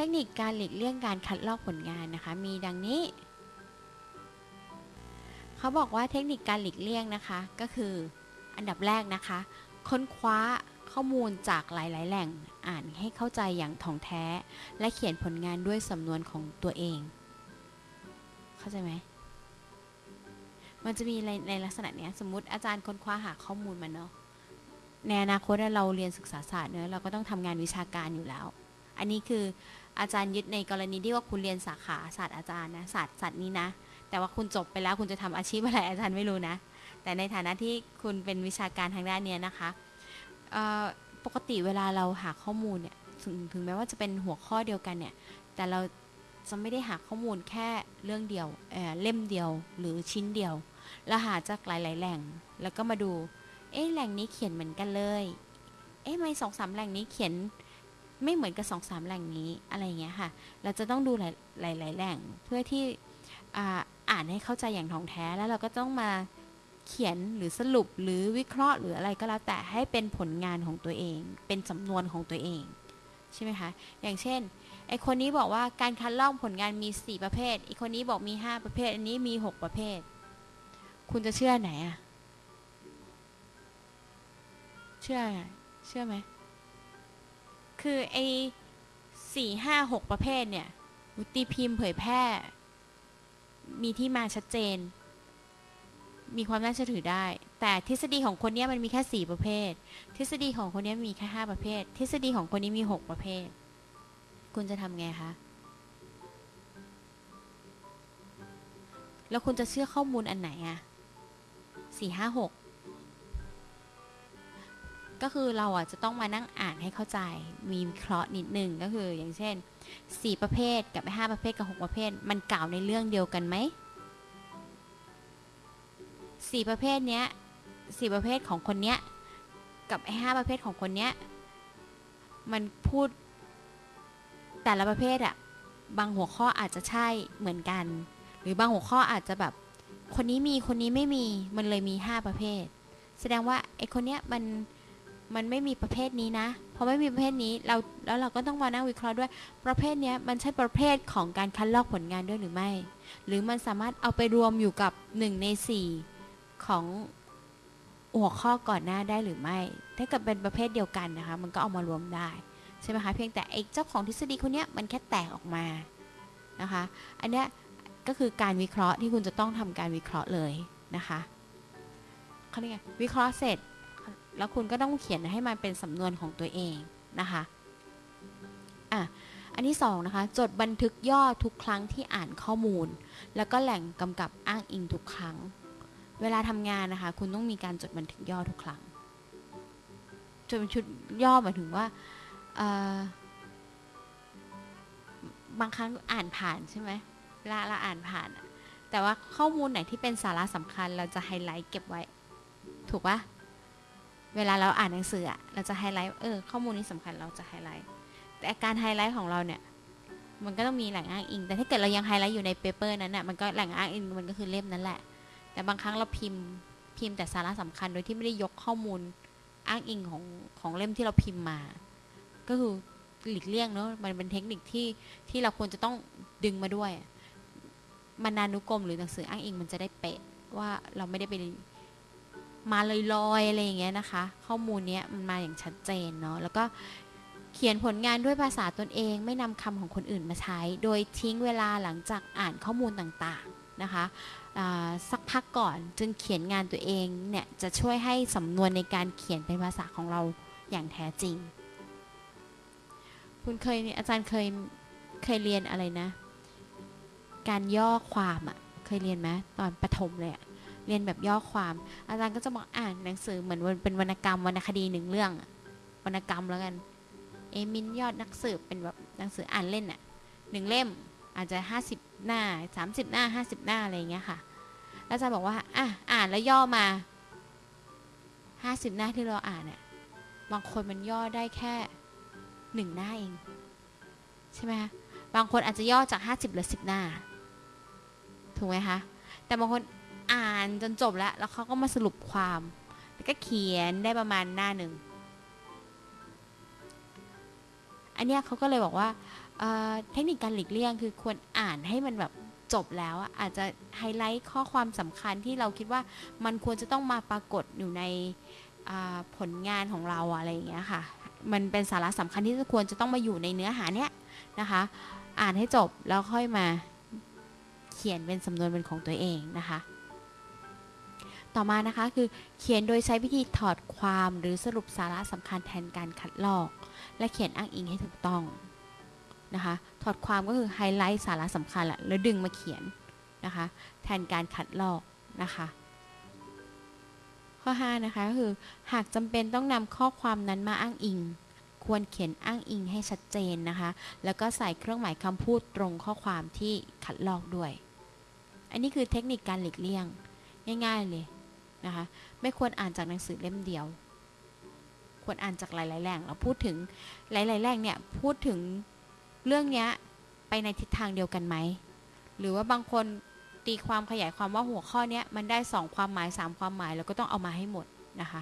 ทคนิคการหลีกเลี่ยงการคัดลอกผลงานนะคะ มีดังนี้ เขาบอกว่าเทคนิคการหลีกเลี่ยงนะคะ ก็คืออันดับแรกนะคะ ค้นคว้าข้อมูลจากหลาย ๆ แหล่งอ่านให้เข้าใจอย่างถ่องแท้ และเขียนผลงานด้วยสำนวนของตัวเอง เข้าใจไหมมันจะมีในในลักษณะเนี้ยสมมติอาจารย์ค้นคว้าหาข้อมูลมาเนาะในอนาคตเราเรียนศึกษาศาสตร์เนอะเราก็ต้องทำงานวิชาการอยู่แล้ว อันนี้คือ อาจารย์ยึดในกรณีที่ว่าคุณเรียนสาขาศาสตร์อาจารย์นะศาสตร์ศาสตร์นี้นะ แต่ว่าคุณจบไปแล้วคุณจะทำอาชีพอะไรอาจารย์ไม่รู้นะ แต่ในฐานะที่คุณเป็นวิชาการทางด้านเนี้ยนะคะปกติเวลาเราหาข้อมูลเนี่ยถึงถึงแม้ว่าจะเป็นหัวข้อเดียวกันเนี่ย แต่เราจะไม่ได้หาข้อมูลแค่เรื่องเดียวเเล่มเดียวหรือชิ้นเดียวเราหาจากหลาย ๆ แหล่ง แล้วก็มาดู เอ๊ะแหล่งนี้เขียนเหมือนกันเลย เอ๊ะไม่สองสามแหล่งนี้เขียน ไม่เหมือนกับสองสามแหล่งนี้อะไรเงี้ยค่ะ เราจะต้องดูหลายหลายแหล่งเพื่อที่อ่าอ่านให้เข้าใจอย่างท่องแท้แล้วเราก็ต้องมาเขียนหรือสรุปหรือวิเคราะห์หรืออะไรก็แล้วแต่ให้เป็นผลงานของตัวเอง เป็นสำนวนของตัวเองใช่ไหมคะ อย่างเช่น ไอคนนี้บอกว่าการคัดลอกผลงานมี 4 ประเภท อีกคนนี้บอกมี 5 ประเภท อันนี้มี 6 ประเภท คุณจะเชื่อไหนอะเชื่อ เชื่อไหม คือไอ้สี่ห้าหกประเภทเนี่ยวุตีพิมพ์เผยแพร่ มีที่มาชัดเจน มีความน่าเชื่อถือได้ แต่ทฤษฎีของคนเนี้ยมันมีแค่สี่ประเภท ทฤษฎีของคนเนี้ยมีแค่ห้าประเภท ทฤษฎีของคนนี้มีหกประเภท คุณจะทำไงคะแล้วคุณจะเชื่อข้อมูลอันไหนอะสี่ห้าหก ก็คือเราอะจะต้องมานั่งอ่านให้เข้าใจ มีเคราะห์นิดนึงก็คือ อย่างเช่น 4 ประเภทกับ5ประเภทกับ 6 ประเภท มันกล่าวในเรื่องเดียวกันไหม4ประเภทเนี้ย4ประเภทของคนเนี้ยกับไอ้5ประเภทของคนเนี้ยมันพูดแต่ละประเภทอะบางหัวข้ออาจจะใช่เหมือนกัน หรือบางหัวข้ออาจจะแบบ คนนี้มีคนนี้ไม่มีมันเลยมี5ประเภท แสดงว่าไอ้คนเนี้ยมัน มันไม่มีประเภทนี้นะเพราะไม่มีประเภทนี้เราแล้วเราก็ต้องมานั่งวิเคราะห์ด้วย ประเภทนี้มันใช่ประเภทของการคัดลอกผลงานด้วยหรือไม่ หรือมันสามารถเอาไปรวมอยู่กับ 1 ใน 4 ของหัวข้อก่อนหน้าได้หรือไม่ ถ้าเกิดเป็นประเภทเดียวกันนะคะ มันก็เอามารวมได้ใช่ไหมคะเพียงแต่ไอ้เจ้าของทฤษฎีคนนี้มันแค่แตกออกมานะคะ อันนี้ก็คือการวิเคราะห์ที่คุณจะต้องทำการวิเคราะห์เลยนะคะเขาเรียกไงวิเคราะห์เสร็จ แล้วคุณก็ต้องเขียนให้มันเป็นสำนวนของตัวเองนะคะอะอันที่สองนะคะจดบันทึกย่อทุกครั้งที่อ่านข้อมูล แล้วก็แหล่งกำกับอ้างอิงทุกครั้ง เวลาทำงานนะคะ คุณต้องมีการจดบันทึกย่อทุกครั้งจดบันทึกย่อหมายถึงว่าบางครั้งอ่านผ่านใช่ไหมเวลาเราอ่านผ่าน แต่ว่าข้อมูลไหนที่เป็นสาระสำคัญเราจะไฮไลท์เก็บไว้ ถูกปะ เวลาเราอ่านหนังสืออะเราจะไฮไลท์เออข้อมูลนี้สำคัญเราจะไฮไลท์แต่การไฮไลท์ของเราเนี่ยมันก็ต้องมีแหล่งอ้างอิง แต่ถ้าเกิดเรายังไฮไลท์อยู่ใน paper นั้นอะมันก็แหล่งอ้างอิงมันก็คือเล่มนั้นแหละ แต่บางครั้งเราพิมพ์พิมพ์แต่สาระสำคัญโดยที่ไม่ได้ยกข้อมูลอ้างอิงของของเล่มที่เราพิมพ์มา ก็คือหลีกเลี่ยงเนอะมันเป็นเทคนิคที่ที่เราควรจะต้องดึงมาด้วยมานานุกรมหรือหนังสืออ้างอิงมันจะได้เป๊ะว่าเราไม่ได้ไป มาลอยๆอะไรอย่างเงี้ยนะคะ ข้อมูลเนี้ยมันมาอย่างชัดเจนเนาะแล้วก็เขียนผลงานด้วยภาษาตนเอง ไม่นำคำของคนอื่นมาใช้ โดยทิ้งเวลาหลังจากอ่านข้อมูลต่างๆนะคะสักพักก่อนจึงเขียนงานตัวเองเนี่ยจะช่วยให้สำนวนในการเขียนเป็นภาษาของเราอย่างแท้จริง คุณเคยอาจารย์เคยเคยเรียนอะไรนะ การย่อความอะ่ะเคยเรียนไหมตอนประถมเลยอะ เรียนแบบย่อความ อาจารย์ก็จะบอกอ่านหนังสือเหมือนเป็นวรรณกรรมวรรณคดีหนึ่งเรื่องวรรณกรรมแล้วกันเอมินยอดนักสืบเป็นแบบหนังสืออ่านเล่นอะหนึ่งเล่มอาจจะห้าสิบหน้าสามสิบหน้าห้าสิบหน้าอะไรอย่างเงี้ยค่ะอาจารย์บอกว่าอะอ่านแล้วย่อมาห้าสิบหน้าที่เราอ่านเนี่ยบางคนมันย่อได้แค่หนึ่งหน้าเอง ใช่ไหมคะบางคนอาจจะย่อจากห้าสิบเหลือสิบหน้า ถูกไหมคะ แต่บางคนานจนจบแล้ว แล้วเขาก็มาสรุปความ แล้วก็เขียนได้ประมาณหน้าหนึ่ง อันเนี้ยเขาก็เลยบอกว่าเเทคนิคการหลีกเลี่ยงคือควรอ่านให้มันแบบจบแล้ว อาจจะไฮไลท์ข้อความสำคัญที่เราคิดว่ามันควรจะต้องมาปรากฏอยู่ในผลงานของเราอะไรอย่างเงี้ยค่ะ มันเป็นสาระสำคัญที่ควรจะต้องมาอยู่ในเนื้อหาเนี้ยนะคะ อ่านให้จบแล้วค่อยมาเขียนเป็นสำนวนเป็นของตัวเองนะคะ ต่อมานะคะคือเขียนโดยใช้วิธีถอดความหรือสรุปสาระสำคัญแทนการคัดลอก และเขียนอ้างอิงให้ถูกต้องนะคะถอดความก็คือไฮไลท์สาระสำคัญแหละแล้วดึงมาเขียนนะคะแทนการคัดลอกนะคะข้อ5นะคะก็คือหากจำเป็นต้องนำข้อความนั้นมาอ้างอิง ควรเขียนอ้างอิงให้ชัดเจนนะคะ แล้วก็ใส่เครื่องหมายคำพูดตรงข้อความที่คัดลอกด้วย อันนี้คือเทคนิคการหลีกเลี่ยง ง่ายๆเลย นะคะ ไม่ควรอ่านจากหนังสือเล่มเดียว ควรอ่านจากหลายๆแหล่งเราพูดถึงหลายๆแหล่งเนี่ยพูดถึงเรื่องเนี้ยไปในทิศทางเดียวกันไหม หรือว่าบางคนตีความขยายความว่าหัวข้อนี้มันได้สองความหมายสามความหมาย แล้วก็ต้องเอามาให้หมดนะคะ